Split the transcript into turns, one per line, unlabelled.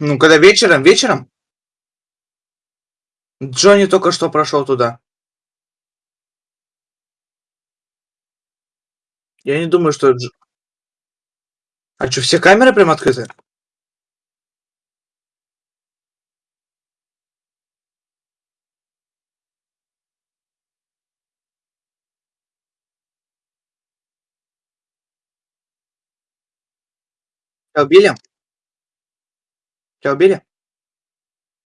Ну, когда вечером вечером? Джонни только что прошёл туда. Я не думаю, что Дж А чё, все камеры прям открыты? Тебя убили? Тебя убили?